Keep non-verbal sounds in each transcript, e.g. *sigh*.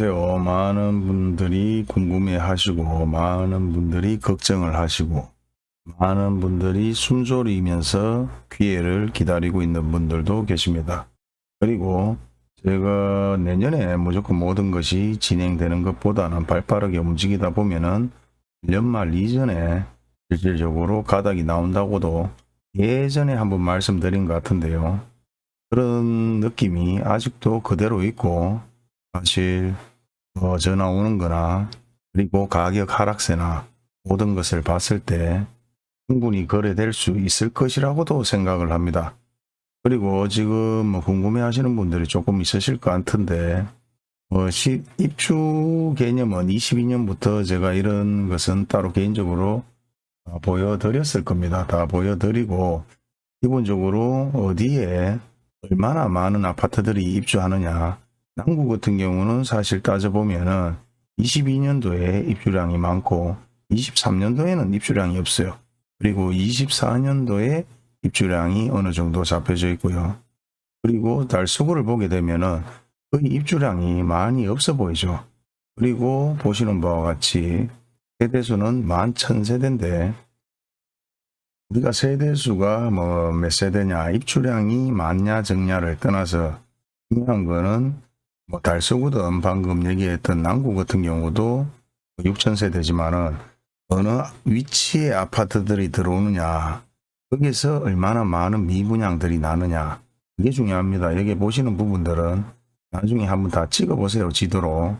안녕하세요. 많은 분들이 궁금해 하시고, 많은 분들이 걱정을 하시고, 많은 분들이 숨소리면서 기회를 기다리고 있는 분들도 계십니다. 그리고 제가 내년에 무조건 모든 것이 진행되는 것보다는 발빠르게 움직이다 보면은 연말 이전에 실질적으로 가닥이 나온다고도 예전에 한번 말씀드린 것 같은데요. 그런 느낌이 아직도 그대로 있고 사실 뭐 전화 오는 거나 그리고 가격 하락세나 모든 것을 봤을 때 충분히 거래될 수 있을 것이라고도 생각을 합니다. 그리고 지금 뭐 궁금해 하시는 분들이 조금 있으실 것 같은데 뭐 시, 입주 개념은 22년부터 제가 이런 것은 따로 개인적으로 다 보여드렸을 겁니다. 다 보여드리고 기본적으로 어디에 얼마나 많은 아파트들이 입주하느냐 남구 같은 경우는 사실 따져보면은 22년도에 입주량이 많고 23년도에는 입주량이 없어요. 그리고 24년도에 입주량이 어느 정도 잡혀져 있고요. 그리고 달수구를 보게 되면은 거의 입주량이 많이 없어 보이죠. 그리고 보시는 바와 같이 세대수는 11,000세대인데 우리가 세대수가 뭐 몇 세대냐 입주량이 많냐 적냐를 떠나서 중요한 거는 뭐 달서구든 방금 얘기했던 남구 같은 경우도 6,000세대지만은 어느 위치에 아파트들이 들어오느냐 거기서 얼마나 많은 미분양들이 나느냐 이게 중요합니다. 여기 보시는 부분들은 나중에 한번 다 찍어 보세요. 지도로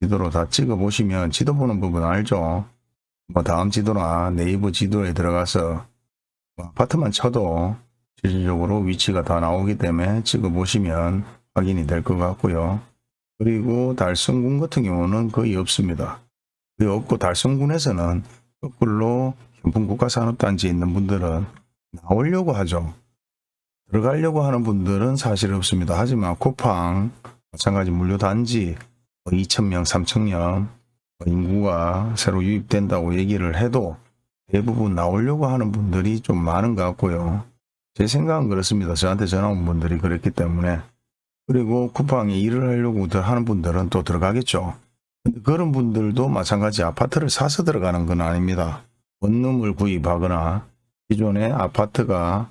지도로 다 찍어 보시면 지도 보는 부분 알죠? 뭐 다음 지도나 네이버 지도에 들어가서 뭐 아파트만 쳐도 실질적으로 위치가 다 나오기 때문에 찍어 보시면 확인이 될 것 같고요. 그리고 달성군 같은 경우는 거의 없습니다. 거의 없고 달성군에서는 거꾸로 현풍국가산업단지에 있는 분들은 나오려고 하죠. 들어가려고 하는 분들은 사실 없습니다. 하지만 쿠팡 마찬가지 물류단지 2,000명, 3,000명 인구가 새로 유입된다고 얘기를 해도 대부분 나오려고 하는 분들이 좀 많은 것 같고요. 제 생각은 그렇습니다. 저한테 전화 온 분들이 그랬기 때문에 그리고 쿠팡에 일을 하려고 하는 분들은 또 들어가겠죠. 그런 분들도 마찬가지 아파트를 사서 들어가는 건 아닙니다. 원룸을 구입하거나 기존에 아파트가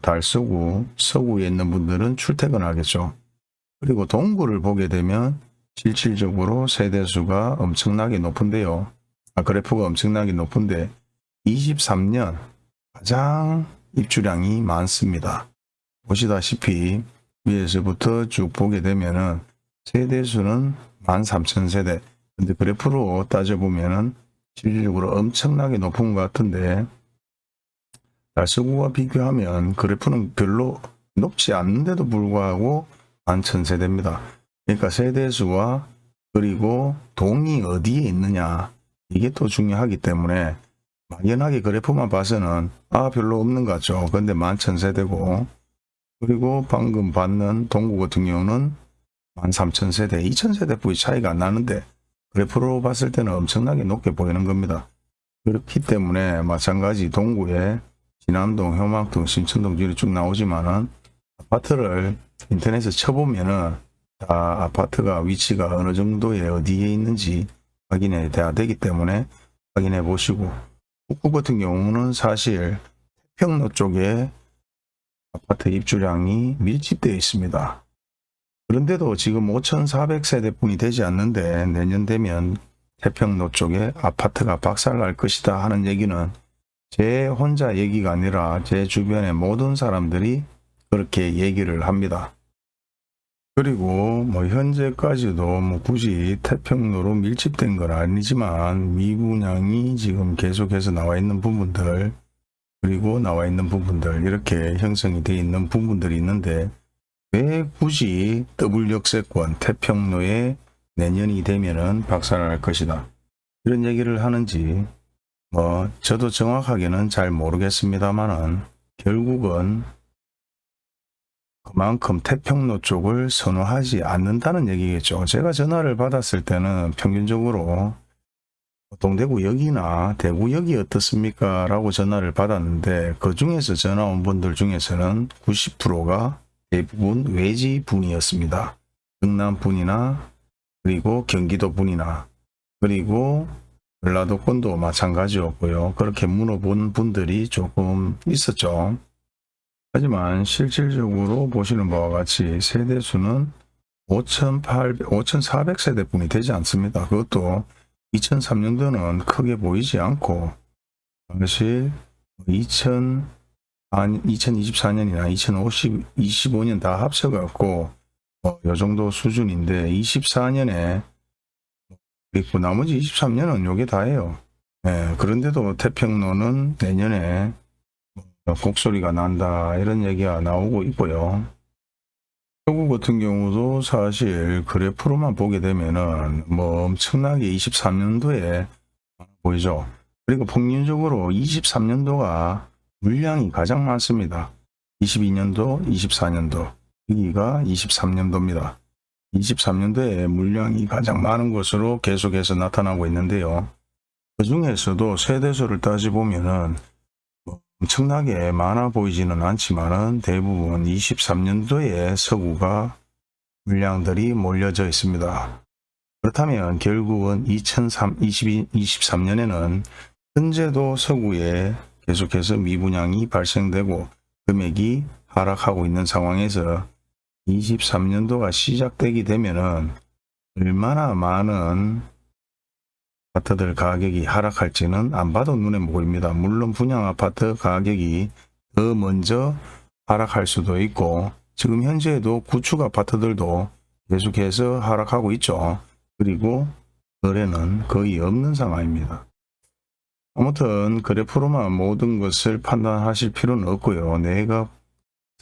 달서구, 서구에 있는 분들은 출퇴근하겠죠. 그리고 동구를 보게 되면 실질적으로 세대수가 엄청나게 높은데요. 아, 그래프가 엄청나게 높은데 23년 가장 입주량이 많습니다. 보시다시피 위에서부터 쭉 보게 되면은 세대수는 13,000세대. 근데 그래프로 따져보면은 실질적으로 엄청나게 높은 것 같은데 달서구와 비교하면 그래프는 별로 높지 않는데도 불구하고 11,000세대입니다. 그러니까 세대수와 그리고 동이 어디에 있느냐 이게 또 중요하기 때문에 막연하게 그래프만 봐서는 아 별로 없는 것 같죠. 근데 11,000세대고 그리고 방금 받는 동구 같은 경우는 13,000세대, 2,000세대 뿌이 차이가 안 나는데 그래프로 봤을 때는 엄청나게 높게 보이는 겁니다. 그렇기 때문에 마찬가지 동구에 진암동, 효막동, 신천동 지리 쭉 나오지만은 아파트를 인터넷에 쳐보면은 다 아파트가 위치가 어느 정도에 어디에 있는지 확인해 돼야 되기 때문에 확인해 보시고 북구 같은 경우는 사실 태평로 쪽에 아파트 입주량이 밀집되어 있습니다. 그런데도 지금 5,400세대 뿐이 되지 않는데 내년 되면 태평로 쪽에 아파트가 박살날 것이다 하는 얘기는 제 혼자 얘기가 아니라 제 주변의 모든 사람들이 그렇게 얘기를 합니다. 그리고 뭐 현재까지도 뭐 굳이 태평로로 밀집된 건 아니지만 미분양이 지금 계속해서 나와 있는 부분들 그리고 나와 있는 부분들 이렇게 형성이 되어 있는 부분들이 있는데 왜 굳이 더블 역세권 태평로에 내년이 되면은 박살날 것이다 이런 얘기를 하는지 뭐 저도 정확하게는 잘 모르겠습니다만은 결국은 그만큼 태평로 쪽을 선호하지 않는다는 얘기겠죠. 제가 전화를 받았을 때는 평균적으로 동대구역이나 대구역이 어떻습니까? 라고 전화를 받았는데 그 중에서 전화 온 분들 중에서는 90%가 대부분 외지 분이었습니다. 경남 분이나 그리고 경기도 분이나 그리고 전라도권도 마찬가지였고요. 그렇게 물어본 분들이 조금 있었죠. 하지만 실질적으로 보시는 바와 같이 세대수는 5,800, 5,400세대 뿐이 되지 않습니다. 그것도 2003년도는 크게 보이지 않고 사실 2000, 2024년이나 2025년 다 합쳐갖고 뭐, 요 정도 수준인데 24년에 있고 나머지 23년은 요게 다예요. 예, 그런데도 태평로는 내년에 뭐 곡소리가 난다 이런 얘기가 나오고 있고요. 서구 같은 경우도 사실 그래프로만 보게 되면은 뭐 엄청나게 23년도에 보이죠. 그리고 평균적으로 23년도가 물량이 가장 많습니다. 22년도, 24년도, 여기가 23년도입니다. 23년도에 물량이 가장 많은 것으로 계속해서 나타나고 있는데요. 그 중에서도 세대수를 따지보면은 뭐 엄청나게 많아 보이지는 않지만은 대부분 23년도에 서구가 물량들이 몰려져 있습니다. 그렇다면 결국은 2003, 22, 23년에는 현재도 서구에 계속해서 미분양이 발생되고 금액이 하락하고 있는 상황에서 23년도가 시작되게 되면은 얼마나 많은 아파트들 가격이 하락할지는 안 봐도 눈에 보입니다. 물론 분양 아파트 가격이 더 먼저 하락할 수도 있고 지금 현재에도 구축 아파트들도 계속해서 하락하고 있죠. 그리고 거래는 거의 없는 상황입니다. 아무튼 그래프로만 모든 것을 판단하실 필요는 없고요. 내가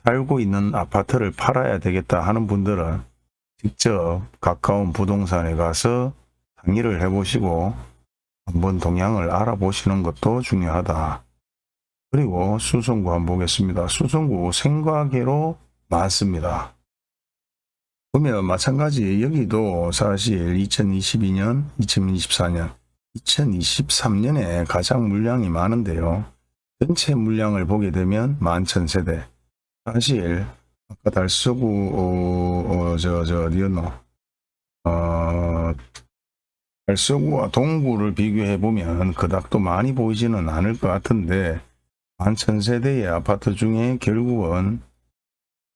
살고 있는 아파트를 팔아야 되겠다 하는 분들은 직접 가까운 부동산에 가서 상의를 해보시고 한번 동향을 알아보시는 것도 중요하다. 그리고 수성구 한번 보겠습니다. 수성구 생과계로 많습니다. 보면 마찬가지 여기도 사실 2022년, 2024년, 2023년에 가장 물량이 많은데요. 전체 물량을 보게 되면 11,000세대, 사실 아까 달서구 어, 어, 저, 저 어디였노 어, 달서구와 동구를 비교해 보면 그닥 또 많이 보이지는 않을 것 같은데 만천세대의 아파트 중에 결국은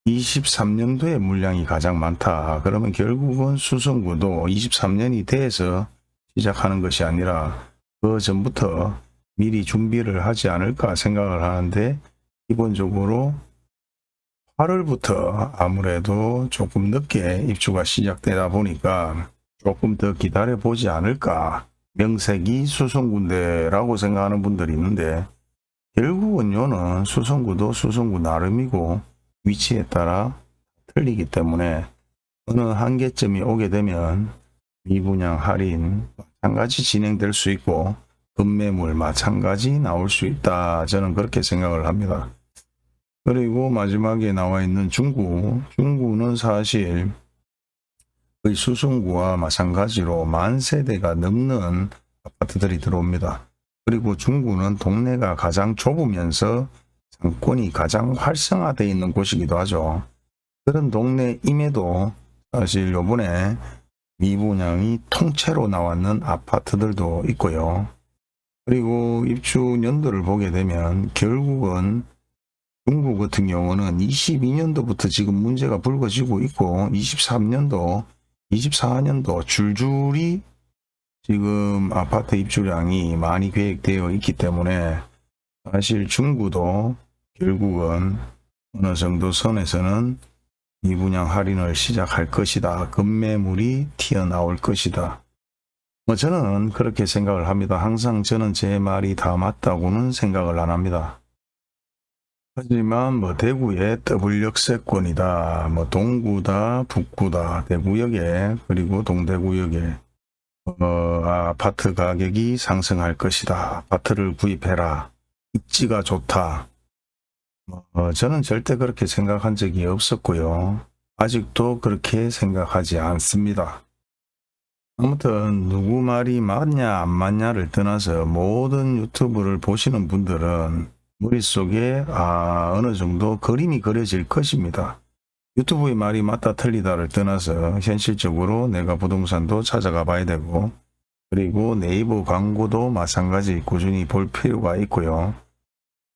23년도에 물량이 가장 많다. 그러면 결국은 수성구도 23년이 돼서 시작하는 것이 아니라 그 전부터 미리 준비를 하지 않을까 생각을 하는데 기본적으로 8월부터 아무래도 조금 늦게 입주가 시작되다 보니까 조금 더 기다려 보지 않을까 명색이 수성구인데라고 생각하는 분들이 있는데 결국은 요는 수성구도 수성구 나름이고 위치에 따라 틀리기 때문에 어느 한계점이 오게 되면 미분양 할인 마찬가지 진행될 수 있고 급매물 마찬가지 나올 수 있다 저는 그렇게 생각을 합니다. 그리고 마지막에 나와 있는 중구. 중구는 사실 거의 수성구와 마찬가지로 만 세대가 넘는 아파트들이 들어옵니다. 그리고 중구는 동네가 가장 좁으면서 상권이 가장 활성화되어 있는 곳이기도 하죠. 그런 동네임에도 사실 요번에 미분양이 통째로 나왔는 아파트들도 있고요. 그리고 입주 연도를 보게 되면 결국은 중국 같은 경우는 22년도부터 지금 문제가 불거지고 있고 23년도 24년도 줄줄이 지금 아파트 입주량이 많이 계획되어 있기 때문에 사실 중구도 결국은 어느 정도 선에서는 미분양 할인을 시작할 것이다. 급매물이 튀어나올 것이다. 뭐 저는 그렇게 생각을 합니다. 항상 저는 제 말이 다 맞다고는 생각을 안 합니다. 하지만 뭐 대구의 더블 역세권이다. 뭐 동구다, 북구다, 대구역에 그리고 동대구역에 어, 아파트 가격이 상승할 것이다. 아파트를 구입해라. 입지가 좋다. 어, 저는 절대 그렇게 생각한 적이 없었고요. 아직도 그렇게 생각하지 않습니다. 아무튼 누구 말이 맞냐 안 맞냐를 떠나서 모든 유튜브를 보시는 분들은 머릿속에 아, 어느 정도 그림이 그려질 것입니다. 유튜브의 말이 맞다 틀리다를 떠나서 현실적으로 내가 부동산도 찾아가 봐야 되고 그리고 네이버 광고도 마찬가지 꾸준히 볼 필요가 있고요.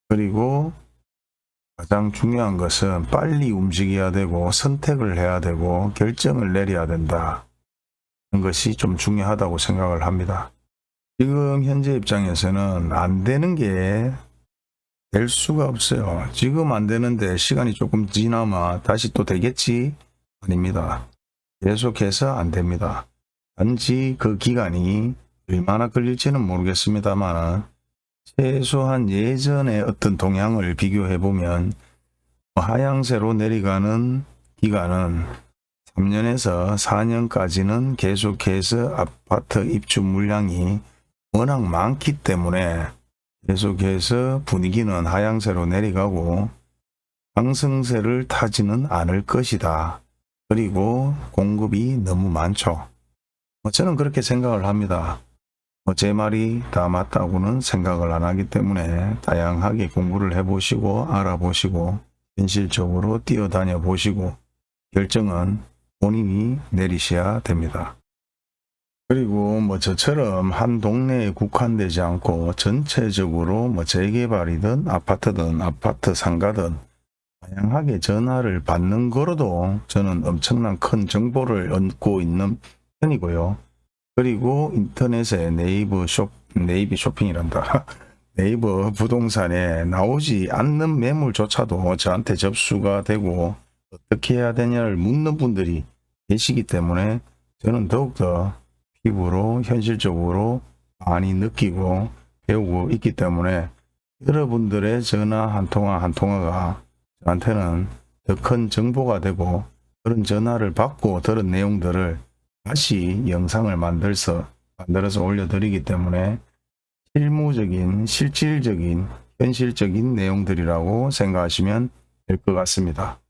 그리고 가장 중요한 것은 빨리 움직여야 되고 선택을 해야 되고 결정을 내려야 된다. 하는 것이 좀 중요하다고 생각을 합니다. 지금 현재 입장에서는 안 되는 게 될 수가 없어요. 지금 안 되는데 시간이 조금 지나면 다시 또 되겠지? 아닙니다. 계속해서 안 됩니다. 단지 그 기간이 얼마나 걸릴지는 모르겠습니다만 최소한 예전의 어떤 동향을 비교해 보면 하향세로 내려가는 기간은 3년에서 4년까지는 계속해서 아파트 입주 물량이 워낙 많기 때문에 계속해서 분위기는 하향세로 내려가고 상승세를 타지는 않을 것이다. 그리고 공급이 너무 많죠. 뭐 저는 그렇게 생각을 합니다. 뭐제 말이 다 맞다고는 생각을 안 하기 때문에 다양하게 공부를 해보시고 알아보시고 현실적으로 뛰어다녀 보시고 결정은 본인이 내리셔야 됩니다. 그리고 뭐 저처럼 한 동네에 국한되지 않고 전체적으로 뭐 재개발이든 아파트든 아파트 상가든 다양하게 전화를 받는 거로도 저는 엄청난 큰 정보를 얻고 있는 편이고요. 그리고 인터넷에 네이버 쇼, 네이비 쇼핑이란다. *laughs* 네이버 부동산에 나오지 않는 매물조차도 저한테 접수가 되고 어떻게 해야 되냐를 묻는 분들이 계시기 때문에 저는 더욱더 피부로 현실적으로 많이 느끼고 배우고 있기 때문에 여러분들의 전화 한 통화 한 통화가 저한테는 더 큰 정보가 되고 그런 전화를 받고 들은 내용들을 다시 영상을 만들어서 만들어서 올려드리기 때문에 실무적인 실질적인 현실적인 내용들이라고 생각하시면 될 것 같습니다.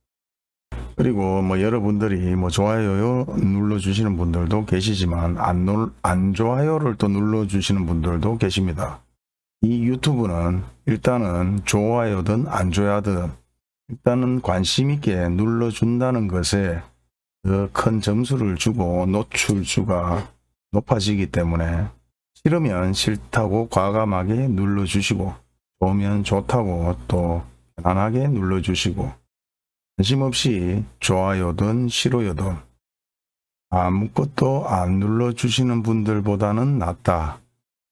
그리고 뭐 여러분들이 뭐 좋아요 눌러주시는 분들도 계시지만 안, 눌, 안 좋아요를 또 눌러주시는 분들도 계십니다. 이 유튜브는 일단은 좋아요든 안 좋아요든 일단은 관심 있게 눌러준다는 것에 더 큰 점수를 주고 노출수가 높아지기 때문에 싫으면 싫다고 과감하게 눌러주시고 좋으면 좋다고 또 편안하게 눌러주시고 관심 없이 좋아요든 싫어요든 아무것도 안 눌러주시는 분들보다는 낫다.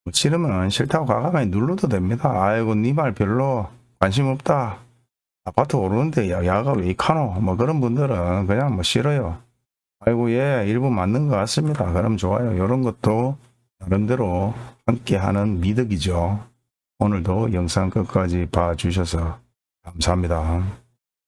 뭐 싫으면 싫다고 과감하게 눌러도 됩니다. 아이고 니 말 별로 관심 없다. 아파트 오르는데 야, 야가 왜 이카노? 뭐 그런 분들은 그냥 뭐 싫어요. 아이고 예 일부 맞는 것 같습니다. 그럼 좋아요. 이런 것도 나름대로 함께하는 미덕이죠. 오늘도 영상 끝까지 봐주셔서 감사합니다.